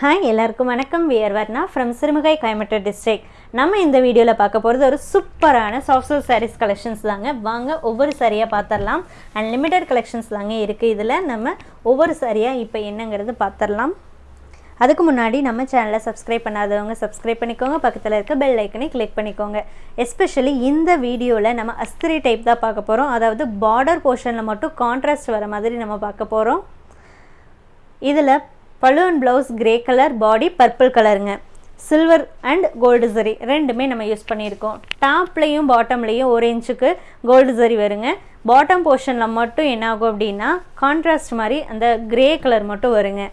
Hi எல்லாருக்கும் வணக்கம். We're Varna from Sirumugai Coimbatore district நம்ம இந்த வீடியோவில் பார்க்க போகிறது ஒரு சூப்பரான சாஃப்ட் சில்க் சாரீஸ் கலெக்ஷன்ஸ் தாங்க. வாங்க ஒவ்வொரு சாரியாக பார்த்துடலாம் அண்ட் லிமிடெட் கலெக்ஷன்ஸ் தாங்க இருக்குது இதில் நம்ம ஒவ்வொரு சாரியாக இப்போ என்னங்கிறது பார்த்துடலாம் அதுக்கு முன்னாடி நம்ம சேனலை சப்ஸ்கிரைப் பண்ணாதவங்க சப்ஸ்கிரைப் பண்ணிக்கோங்க. பக்கத்தில் இருக்க பெல் ஐக்கனை கிளிக் பண்ணிக்கோங்க. எஸ்பெஷலி இந்த வீடியோவில் நம்ம அஸ்திரி டைப் தான் பார்க்க போகிறோம் அதாவது பார்டர் போர்ஷனில் மட்டும் கான்ட்ராஸ்ட் வர மாதிரி நம்ம பார்க்க போகிறோம் இதில் balloon blouse grey colour body purple கலருங்க சில்வர் அண்ட் கோல்டு சரி ரெண்டுமே நம்ம யூஸ் பண்ணியிருக்கோம். டாப்லேயும் பாட்டம்லேயும் ஒரு இன்ச்சுக்கு கோல்டு சரி வருங்க. பாட்டம் போர்ஷனில் மட்டும் என்ன ஆகும் அப்படின்னா கான்ட்ராஸ்ட் மாதிரி அந்த கிரே கலர் மட்டும் வருங்க.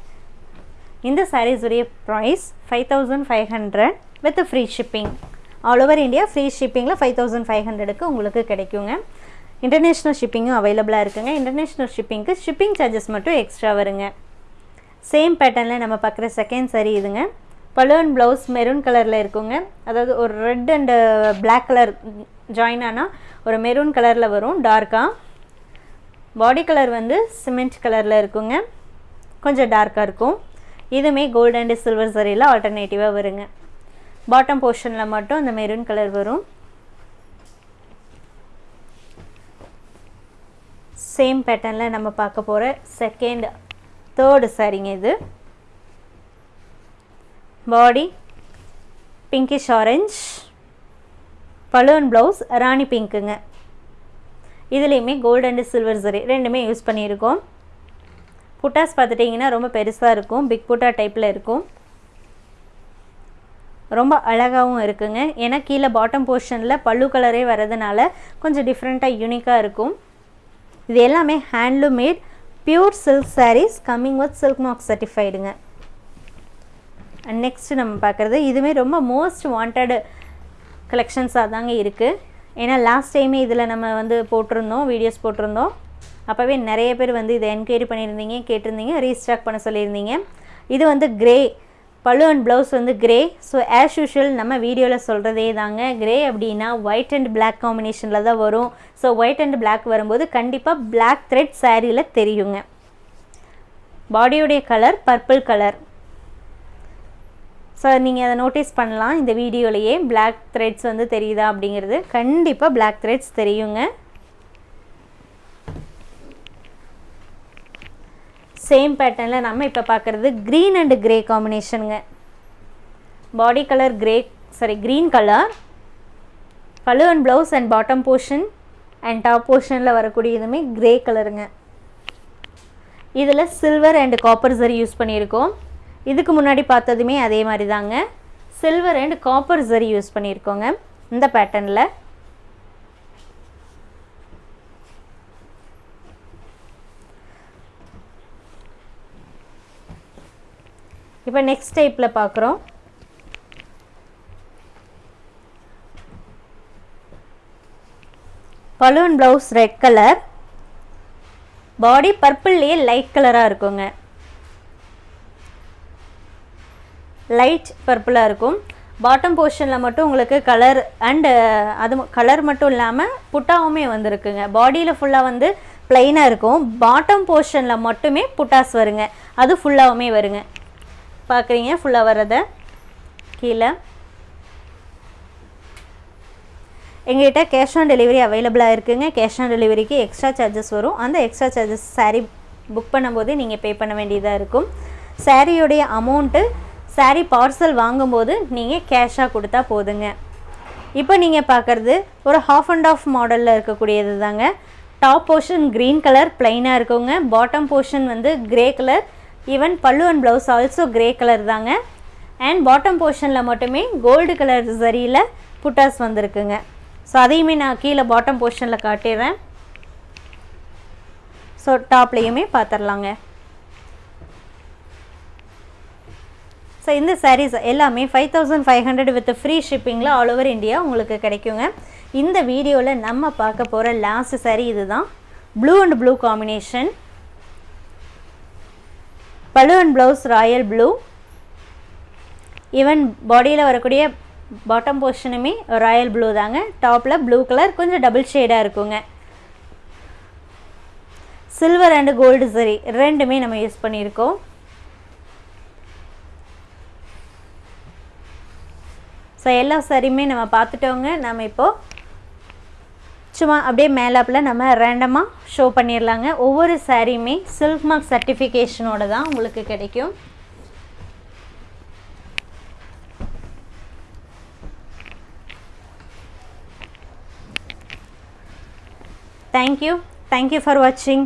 இந்த சாரீஸுடைய price five thousand five hundred with free shipping all over India free ஷிப்பிங்கில் five thousand five ஹண்ட்ரடுக்கு உங்களுக்கு கிடைக்குங்க. இன்டர்நேஷ்னல் ஷிப்பிங்கும் அவைலபிளாக இருக்குங்க. இன்டர்நேஷ்னல் ஷிப்பிங்க்கு ஷிப்பிங் சார்ஜஸ் மட்டும் எக்ஸ்ட்ரா வருங்க. சேம் பேட்டர்னில் நம்ம பார்க்குற செகண்ட் சரி இதுங்க. பலூன் ப்ளவுஸ் மெரூன் கலரில் இருக்குங்க. அதாவது ஒரு red and black colour join ஆனால் ஒரு மெரூன் கலரில் வரும் டார்க்காக பாடி கலர் வந்து சிமெண்ட் கலரில் இருக்குங்க. கொஞ்சம் டார்க்காக இருக்கும். இதுவுமே கோல்டு அண்டு சில்வர் சரியில் ஆல்டர்னேட்டிவாக வருங்க. பாட்டம் போர்ஷனில் மட்டும் அந்த மெரூன் கலர் வரும். சேம் பேட்டர்னில் நம்ம பார்க்க போகிற செகண்ட் தேர்டு சாரிங்க இது body pinkish orange balloon blouse ராணி பிங்க்குங்க இதுலேயுமே கோல்டு அண்டு சில்வர் சரி ரெண்டுமே யூஸ் பண்ணியிருக்கோம். புட்டாஸ் பார்த்துட்டிங்கன்னா ரொம்ப பெருசாக இருக்கும். பிக் புட்டா டைப்பில் இருக்கும். ரொம்ப அழகாகவும் இருக்குங்க. ஏன்னா கீழே பாட்டம் போர்ஷனில் பல்லு கலரே வர்றதுனால கொஞ்சம் டிஃப்ரெண்ட்டாக யூனிக்காக இருக்கும். இது எல்லாமே handloom made pure silk sarees coming with silk mark சர்டிஃபைடுங்க and next நம்ம பார்க்குறது இதுவுமே ரொம்ப மோஸ்ட் வாண்டட் கலெக்ஷன்ஸாக தாங்க இருக்குது ஏன்னா லாஸ்ட் டைமே இதில் நம்ம வந்து போட்டிருந்தோம் வீடியோஸ் போட்டிருந்தோம். அப்போவே நிறைய பேர் வந்து இதை என்கொயரி பண்ணியிருந்தீங்க கேட்டிருந்தீங்க ரீஸ்டாக் பண்ண சொல்லியிருந்தீங்க. இது வந்து கிரே பழு அண்ட் ப்ளவுஸ் வந்து கிரே ஸோ ஆஸ் யூஷுவல் நம்ம வீடியோவில் சொல்கிறதே தாங்க. கிரே அப்படின்னா ஒயிட் அண்ட் பிளாக் காம்பினேஷனில் தான் வரும். ஸோ ஒயிட் அண்ட் பிளாக் வரும்போது கண்டிப்பாக பிளாக் த்ரெட் சாரியில் தெரியுங்க. பாடியோடைய கலர் பர்பிள் கலர் ஸோ நீங்கள் அதை நோட்டீஸ் பண்ணலாம். இந்த வீடியோலையே பிளாக் த்ரெட்ஸ் வந்து தெரியுதா அப்படிங்கிறது. கண்டிப்பாக பிளாக் த்ரெட்ஸ் தெரியுங்க. சேம் பேட்டர்னில் நம்ம இப்போ பார்க்குறது green and grey காம்பினேஷனுங்க body colour grey saree green colour pallu and blouse and bottom portion and top போர்ஷனில் வரக்கூடிய இதுவுமே க்ரே கலருங்க இதில் silver and copper zari use பண்ணியிருக்கோம். இதுக்கு முன்னாடி பார்த்ததுமே அதே மாதிரி தாங்க silver and copper zari use பண்ணியிருக்கோங்க. இந்த பேட்டர்னில் இப்போ நெக்ஸ்ட் டைப்பில் பார்க்குறோம் balloon blouse red colour body பர்பிள்லேயே light கலராக இருக்குங்க. லைட் பர்பிளாக இருக்கும். பாட்டம் போர்ஷனில் மட்டும் உங்களுக்கு கலர் அண்டு அது கலர் மட்டும் இல்லாமல் புட்டாவுமே வந்துருக்குங்க. பாடியில் ஃபுல்லாக வந்து ப்ளைனாக இருக்கும். பாட்டம் போர்ஷனில் மட்டுமே புட்டாஸ் வருங்க. அது ஃபுல்லாகவுமே வருங்க. பார்க்குறீங்க ஃபுல்லாக வர்றதை? கீழே. எங்கள்கிட்ட கேஷ் ஆன் டெலிவரி அவைலபிளாக இருக்குதுங்க கேஷ் ஆன் டெலிவரிக்கு எக்ஸ்ட்ரா சார்ஜஸ் வரும். அந்த எக்ஸ்ட்ரா சார்ஜஸ் சாரீ புக் பண்ணும்போது நீங்கள் பே பண்ண வேண்டியதாக இருக்கும். சாரியுடைய அமௌண்ட்டு சாரீ பார்சல் வாங்கும்போது நீங்கள் கேஷாக கொடுத்தா போதுங்க. இப்போ நீங்கள் பார்க்குறது ஒரு ஹாஃப் அண்ட் ஆஃப் மாடலில் இருக்கக்கூடியது தாங்க டாப் போர்ஷன் க்ரீன் கலர் ப்ளைனாக இருக்குங்க. பாட்டம் போர்ஷன் வந்து grey colour even pallu and blouse also grey colour தாங்க. அண்ட் பாட்டம் போர்ஷனில் மட்டுமே கோல்டு கலர் சரியில் புட்டாஸ் வந்திருக்குங்க. ஸோ அதையுமே நான் கீழே பாட்டம் போர்ஷனில் காட்டிடுறேன். ஸோ டாப்லேயுமே பார்த்துடலாங்க ஸோ இந்த சாரீஸ் எல்லாமே five thousand five hundred with free ஷிப்பிங்கில் all over India உங்களுக்கு கிடைக்குங்க. இந்த வீடியோவில் நம்ம பார்க்க போகிற லாஸ்ட் சாரீ இதுதான். Blue and blue combination பலுவன் blouse royal blue even பாடியில் வரக்கூடிய பாட்டம் போர்ஷனுமே ராயல் ப்ளூ தாங்க. டாப்பில் ப்ளூ கலர் கொஞ்சம் டபுள் ஷேடாக இருக்குங்க. சில்வர் அண்டு கோல்டு சரி ரெண்டுமே நம்ம யூஸ் பண்ணியிருக்கோம். ஸோ எல்லா சரியுமே நம்ம பார்த்துட்டோங்க. நம்ம இப்போது சும்மா அப்படியே மேலாப்பில் நம்ம ரேண்டமாக ஷோ பண்ணிடலாங்க ஒவ்வொரு சாரியுமே சில்க் மார்க் சர்டிஃபிகேஷனோட தான் உங்களுக்கு கிடைக்கும். தேங்க்யூ தேங்க்யூ ஃபார் வாட்சிங்